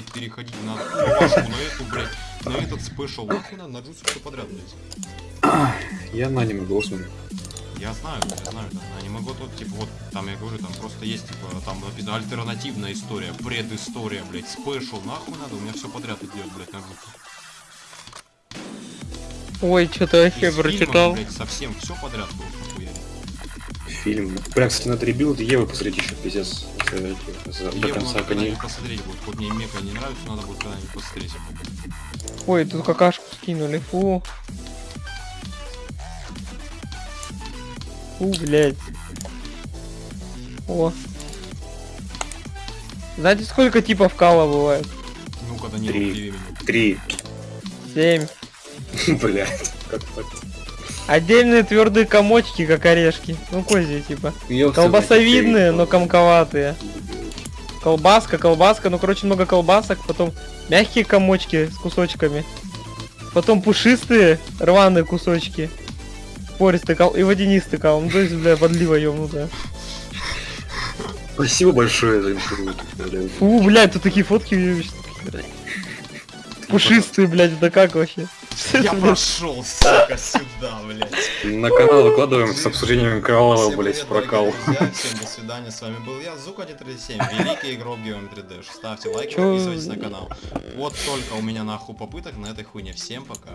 блядь, переходить на вашу, на эту, блядь, на этот special. Нахуй надо, на джутсу все подряд, блядь. Я на аниме голос смотрю. Я знаю, я знаю, да. А не могу тут, типа, вот, там, я говорю, там просто есть, типа, там написано альтернативная история, предыстория, блядь, special, нахуй надо, у меня все подряд идет, блядь, на джутсу. Ой, что-то вообще прочитал. блядь, совсем все подряд было, нахуя. Фильм. Бля, кстати, надо rebuild Евы посмотреть еще, пиздец. За- До конца коней. посмотреть будет, хоть мне мека не нравится, надо будет когда-нибудь посмотреть. Ой, тут какашку скинули, фу. Фу, блядь. О. Знаете, сколько типов кала бывает? Ну, когда нет Три. времени. Три. Семь. Блять. Как так? Отдельные твердые комочки, как орешки. Ну, козьи, типа. Ёпта, Колбасовидные, но комковатые. Колбаска, колбаска, ну, короче, много колбасок. Потом мягкие комочки с кусочками. Потом пушистые, рваные кусочки. Пористый кал и водянистый кал. Ну, то есть, бля, подлива ёбнутая. Спасибо большое за блядь. Фу, блядь, тут такие фотки. Пушистые, блядь, да как вообще? Я прошел, сука, сюда, блядь. На канал выкладываем с обсуждением блять, привет, прокал. Всем до свидания, с вами был я, Зука137, великий игрок Геом 3D. Ставьте лайки, подписывайтесь на канал. Вот только у меня нахуй попыток на этой хуйне. Всем пока.